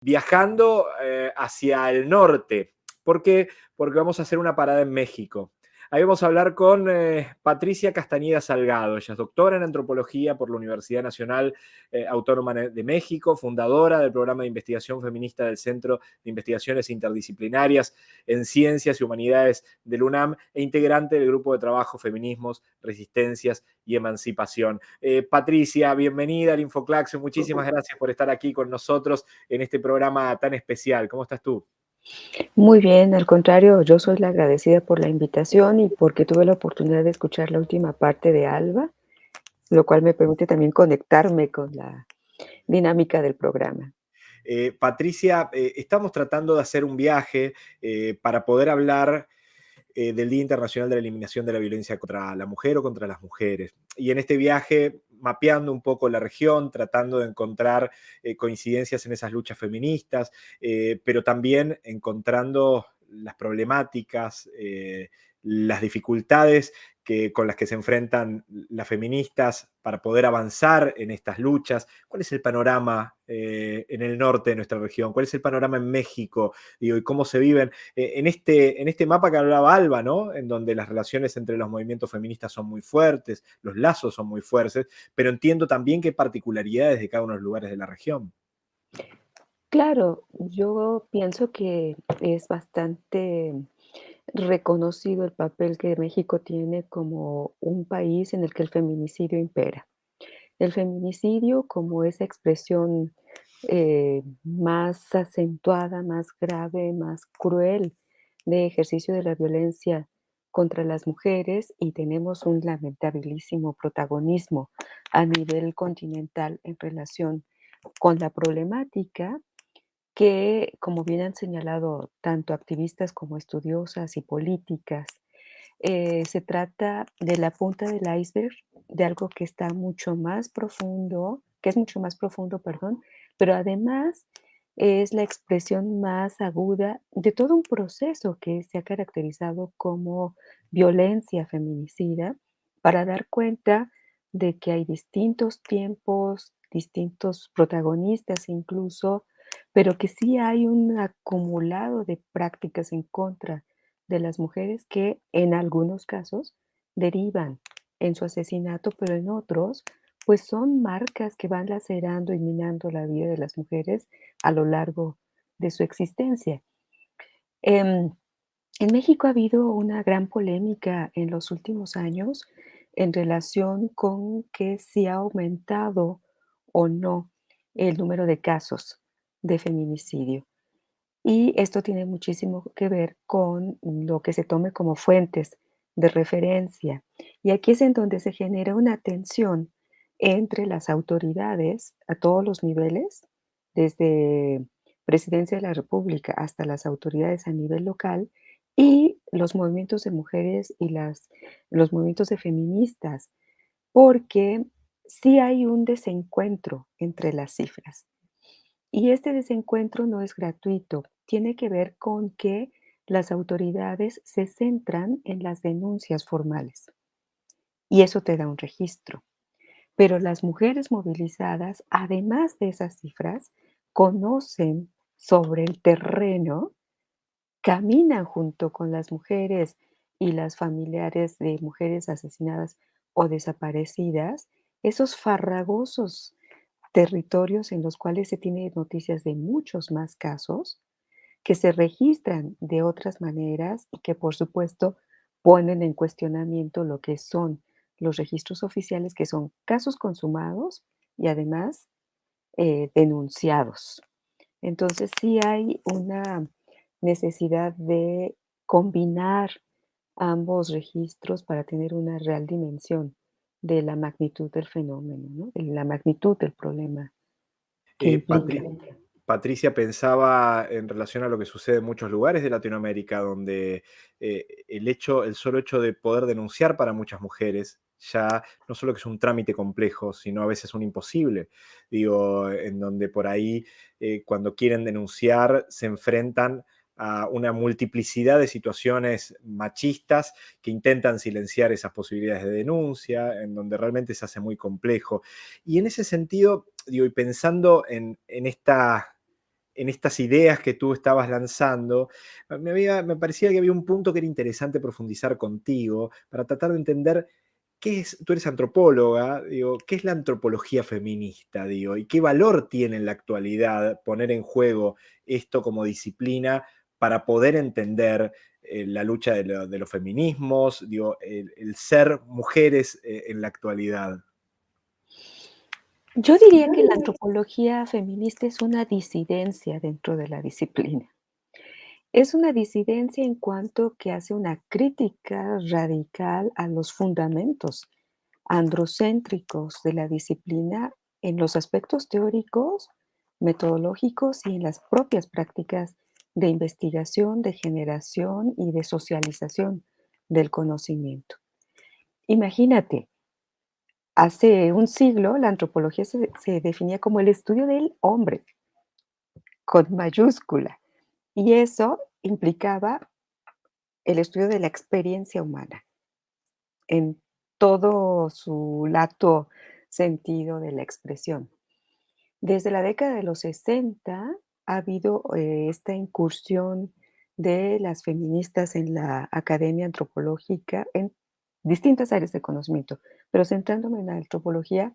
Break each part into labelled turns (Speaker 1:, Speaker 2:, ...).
Speaker 1: viajando eh, hacia el norte. ¿Por qué? Porque vamos a hacer una parada en México. Ahí vamos a hablar con eh, Patricia Castañeda Salgado. Ella es doctora en antropología por la Universidad Nacional eh, Autónoma de México, fundadora del programa de investigación feminista del Centro de Investigaciones Interdisciplinarias en Ciencias y Humanidades del UNAM e integrante del grupo de trabajo Feminismos, Resistencias y Emancipación. Eh, Patricia, bienvenida al Infoclaxo. Muchísimas gracias por estar aquí con nosotros en este programa tan especial. ¿Cómo estás tú?
Speaker 2: Muy bien, al contrario, yo soy la agradecida por la invitación y porque tuve la oportunidad de escuchar la última parte de Alba, lo cual me permite también conectarme con la dinámica del programa.
Speaker 1: Eh, Patricia, eh, estamos tratando de hacer un viaje eh, para poder hablar del Día Internacional de la Eliminación de la Violencia contra la Mujer o contra las mujeres. Y en este viaje mapeando un poco la región, tratando de encontrar eh, coincidencias en esas luchas feministas, eh, pero también encontrando las problemáticas, eh, las dificultades que, con las que se enfrentan las feministas para poder avanzar en estas luchas. ¿Cuál es el panorama eh, en el norte de nuestra región? ¿Cuál es el panorama en México? ¿Y cómo se viven? Eh, en, este, en este mapa que hablaba Alba, ¿no? En donde las relaciones entre los movimientos feministas son muy fuertes, los lazos son muy fuertes, pero entiendo también qué particularidades de cada uno de los lugares de la región.
Speaker 2: Claro, yo pienso que es bastante reconocido el papel que México tiene como un país en el que el feminicidio impera. El feminicidio como esa expresión eh, más acentuada, más grave, más cruel de ejercicio de la violencia contra las mujeres y tenemos un lamentabilísimo protagonismo a nivel continental en relación con la problemática que, como bien han señalado tanto activistas como estudiosas y políticas, eh, se trata de la punta del iceberg, de algo que está mucho más profundo, que es mucho más profundo, perdón, pero además es la expresión más aguda de todo un proceso que se ha caracterizado como violencia feminicida para dar cuenta de que hay distintos tiempos, distintos protagonistas incluso, pero que sí hay un acumulado de prácticas en contra de las mujeres que en algunos casos derivan en su asesinato, pero en otros pues son marcas que van lacerando y minando la vida de las mujeres a lo largo de su existencia. Em, en México ha habido una gran polémica en los últimos años en relación con que si ha aumentado o no el número de casos de feminicidio. Y esto tiene muchísimo que ver con lo que se tome como fuentes de referencia. Y aquí es en donde se genera una tensión entre las autoridades a todos los niveles, desde Presidencia de la República hasta las autoridades a nivel local, y los movimientos de mujeres y las, los movimientos de feministas, porque sí hay un desencuentro entre las cifras. Y este desencuentro no es gratuito, tiene que ver con que las autoridades se centran en las denuncias formales. Y eso te da un registro. Pero las mujeres movilizadas, además de esas cifras, conocen sobre el terreno, caminan junto con las mujeres y las familiares de mujeres asesinadas o desaparecidas, esos farragosos territorios en los cuales se tiene noticias de muchos más casos que se registran de otras maneras y que por supuesto ponen en cuestionamiento lo que son los registros oficiales, que son casos consumados y además eh, denunciados. Entonces sí hay una necesidad de combinar ambos registros para tener una real dimensión de la magnitud del fenómeno, ¿no? de la magnitud del problema.
Speaker 1: Eh, Patricia pensaba en relación a lo que sucede en muchos lugares de Latinoamérica, donde eh, el, hecho, el solo hecho de poder denunciar para muchas mujeres ya no solo que es un trámite complejo, sino a veces un imposible. Digo, en donde por ahí eh, cuando quieren denunciar se enfrentan a una multiplicidad de situaciones machistas que intentan silenciar esas posibilidades de denuncia, en donde realmente se hace muy complejo. Y en ese sentido, digo, y pensando en, esta, en estas ideas que tú estabas lanzando, me, había, me parecía que había un punto que era interesante profundizar contigo para tratar de entender qué es, tú eres antropóloga, digo, ¿qué es la antropología feminista? Digo, ¿Y qué valor tiene en la actualidad poner en juego esto como disciplina para poder entender eh, la lucha de, los feminismos, digo, el, ser mujeres eh, en la actualidad?
Speaker 2: Yo diría que la antropología feminista es una disidencia dentro de la disciplina. Es una disidencia en cuanto que hace una crítica radical a los fundamentos androcéntricos de la disciplina en los aspectos teóricos, metodológicos y en las propias prácticas de investigación, de generación y de socialización del conocimiento. Imagínate, Hace un siglo, la antropología se, definía como el estudio del hombre, con mayúscula, y eso implicaba el estudio de la experiencia humana en todo su lato sentido de la expresión. Desde la década de los 60 ha habido eh, esta incursión de las feministas en la academia antropológica en distintas áreas de conocimiento, pero centrándome en la antropología,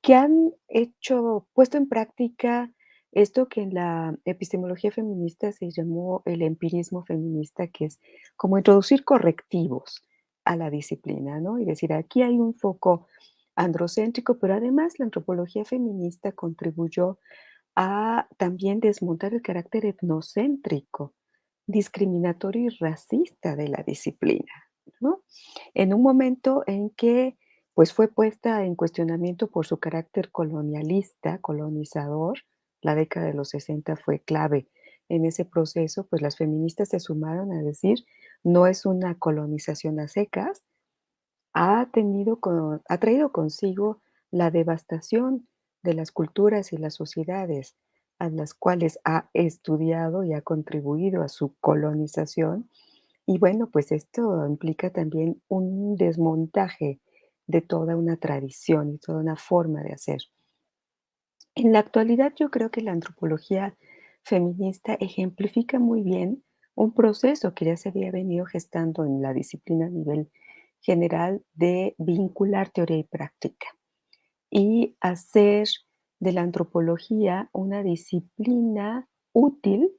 Speaker 2: que han hecho, puesto en práctica esto que en la epistemología feminista se llamó el empirismo feminista, que es como introducir correctivos a la disciplina, ¿no? Y decir, aquí hay un foco androcéntrico, pero además la antropología feminista contribuyó a también desmontar el carácter etnocéntrico, discriminatorio y racista de la disciplina, ¿no? En un momento en que pues fue puesta en cuestionamiento por su carácter colonialista, colonizador. La década de los 60 fue clave en ese proceso, pues las feministas se sumaron a decir, no es una colonización a secas, ha, tenido ha traído consigo la devastación de las culturas y las sociedades a las cuales ha estudiado y ha contribuido a su colonización. Y bueno, pues esto implica también un desmontaje de toda una tradición y toda una forma de hacer. En la actualidad yo creo que la antropología feminista ejemplifica muy bien un proceso que ya se había venido gestando en la disciplina a nivel general de vincular teoría y práctica y hacer de la antropología una disciplina útil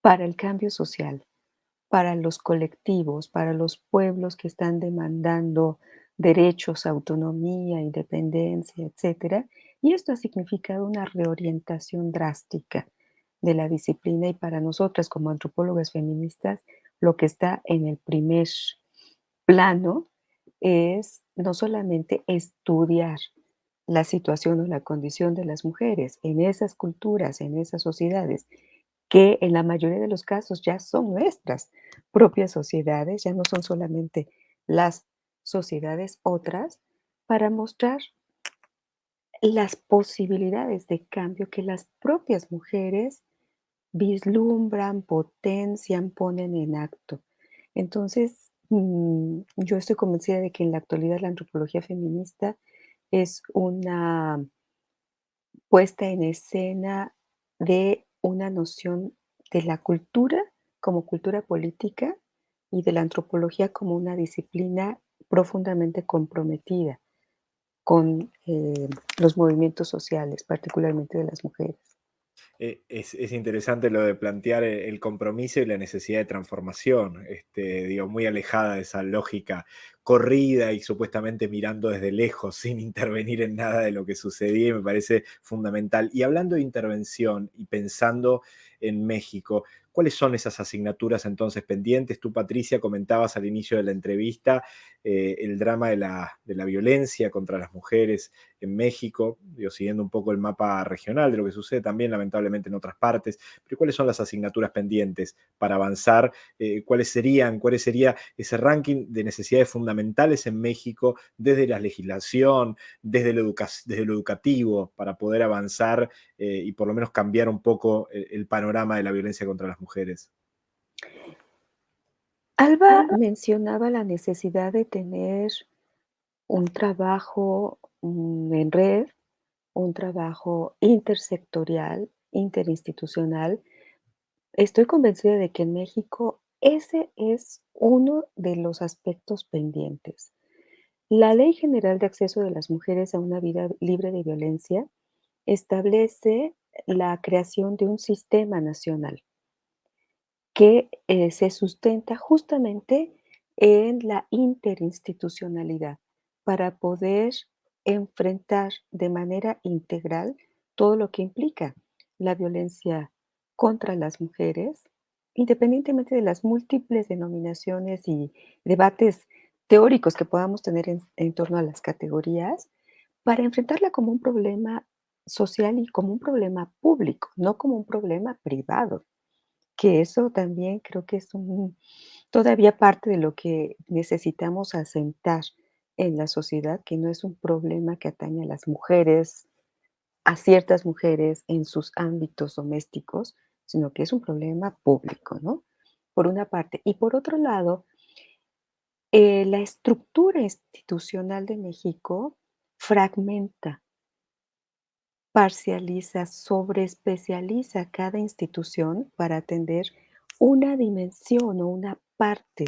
Speaker 2: para el cambio social, para los colectivos, para los pueblos que están demandando derechos, autonomía, independencia, etcétera, y esto ha significado una reorientación drástica de la disciplina y para nosotras como antropólogas feministas lo que está en el primer plano es no solamente estudiar la situación o la condición de las mujeres en esas culturas, en esas sociedades, que en la mayoría de los casos ya son nuestras propias sociedades, ya no son solamente las sociedades otras para mostrar las posibilidades de cambio que las propias mujeres vislumbran, potencian, ponen en acto. Entonces, mm, yo estoy convencida de que en la actualidad la antropología feminista es una puesta en escena de una noción de la cultura como cultura política y de la antropología como una disciplina profundamente comprometida con eh, los movimientos sociales, particularmente de las mujeres.
Speaker 1: Eh, es, interesante lo de plantear e, el compromiso y la necesidad de transformación, este, digo, muy alejada de esa lógica corrida y supuestamente mirando desde lejos sin intervenir en nada de lo que sucedía, y me parece fundamental. Y hablando de intervención y pensando en México, ¿Cuáles son esas asignaturas entonces pendientes? Tú, Patricia, comentabas al inicio de la entrevista eh, el drama de la, de la, violencia contra las mujeres en México, digo, siguiendo un poco el mapa regional de lo que sucede también lamentablemente en otras partes, pero ¿cuáles son las asignaturas pendientes para avanzar? Eh, ¿Cuáles serían, cuál sería ese ranking de necesidades fundamentales en México desde la legislación, desde lo, desde lo educativo, para poder avanzar eh, y por lo menos cambiar un poco el panorama de la violencia contra las mujeres?
Speaker 2: Alba mencionaba la necesidad de tener un trabajo mm, en red, un trabajo intersectorial interinstitucional, estoy convencida de que en México ese es uno de los aspectos pendientes. La Ley General de Acceso de las Mujeres a una Vida Libre de Violencia establece la creación de un sistema nacional que eh, se sustenta justamente en la interinstitucionalidad para poder enfrentar de manera integral todo lo que implica la violencia contra las mujeres, independientemente de las múltiples denominaciones y debates teóricos que podamos tener en, en torno a las categorías, para enfrentarla como un problema social y como un problema público, no como un problema privado, que eso también creo que es un, todavía parte de lo que necesitamos asentar en la sociedad, que no es un problema que atañe a las mujeres, a ciertas mujeres en sus ámbitos domésticos, sino que es un problema público, ¿no? Por una parte. Y por otro lado, eh, la estructura institucional de México fragmenta, parcializa, sobreespecializa cada institución para atender una dimensión o una parte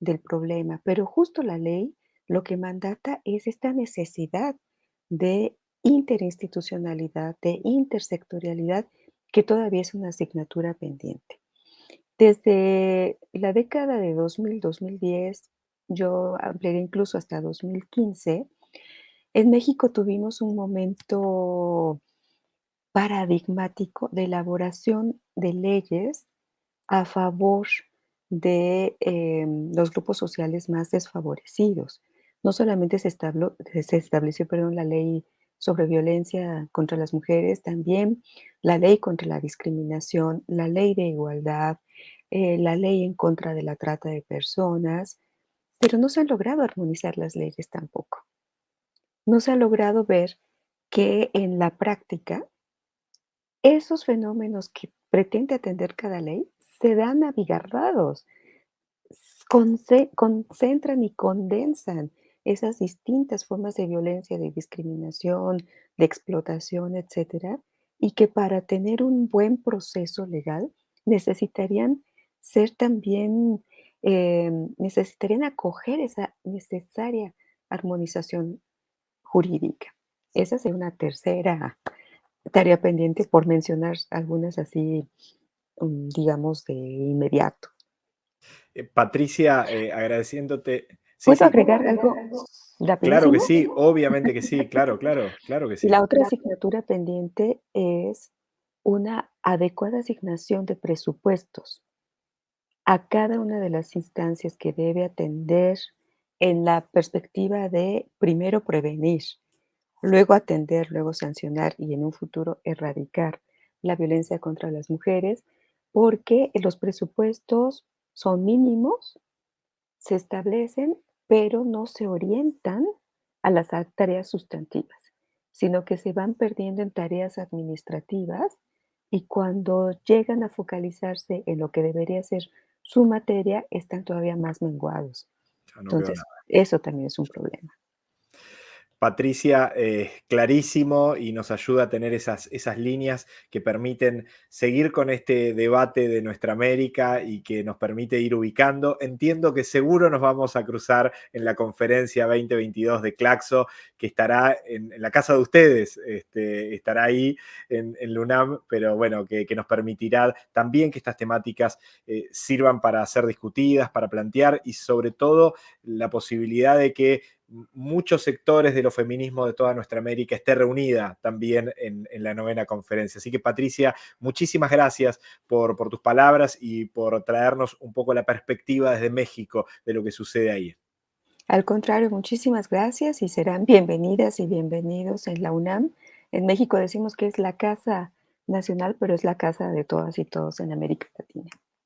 Speaker 2: del problema. Pero justo la ley lo que mandata es esta necesidad de interinstitucionalidad, de intersectorialidad, que todavía es una asignatura pendiente. Desde la década de 2000-2010, yo ampliaré incluso hasta 2015, en México tuvimos un momento paradigmático de elaboración de leyes a favor de em, los grupos sociales más desfavorecidos. No solamente se, estableció perdón, la ley sobre violencia contra las mujeres, también la ley contra la discriminación, la ley de igualdad, eh, la ley en contra de la trata de personas, pero no se han logrado armonizar las leyes tampoco. No se ha logrado ver que en la práctica esos fenómenos que pretende atender cada ley se dan abigarrados, concentran y condensan esas distintas formas de violencia, de discriminación, de explotación, etcétera, y que para tener un buen proceso legal necesitarían ser también, em, necesitarían acoger esa necesaria armonización jurídica. Esa sería una tercera tarea pendiente por mencionar algunas así, mm, digamos, de inmediato.
Speaker 1: Eh, Patricia, eh, agradeciéndote
Speaker 2: ¿Puedo agregar algo
Speaker 1: Claro que sí, obviamente que sí, claro, claro, claro que sí.
Speaker 2: La otra asignatura pendiente es una adecuada asignación de presupuestos a cada una de las instancias que debe atender en la perspectiva de primero prevenir, luego atender, luego sancionar y en un futuro erradicar la violencia contra las mujeres, porque los presupuestos son mínimos, se establecen pero no se orientan a las tareas sustantivas, sino que se van perdiendo en tareas administrativas y cuando llegan a focalizarse en lo que debería ser su materia, están todavía más menguados. Entonces, eso también es un problema.
Speaker 1: Patricia, eh, clarísimo y nos ayuda a tener esas, esas líneas que permiten seguir con este debate de nuestra América y que nos permite ir ubicando. Entiendo que seguro nos vamos a cruzar en la conferencia 2022 de Claxo, que estará en, la casa de ustedes, este, estará ahí en, LUNAM, pero bueno, que, nos permitirá también que estas temáticas eh, sirvan para ser discutidas, para plantear y sobre todo la posibilidad de que muchos sectores de los feminismos de toda nuestra América esté reunida también en, la novena conferencia. Así que Patricia, muchísimas gracias por, por, tus palabras y por traernos un poco la perspectiva desde México de lo que sucede ahí.
Speaker 2: Al contrario, muchísimas gracias y serán bienvenidas y bienvenidos en la UNAM. En México decimos que es la casa nacional, pero es la casa de todas y todos en América Latina.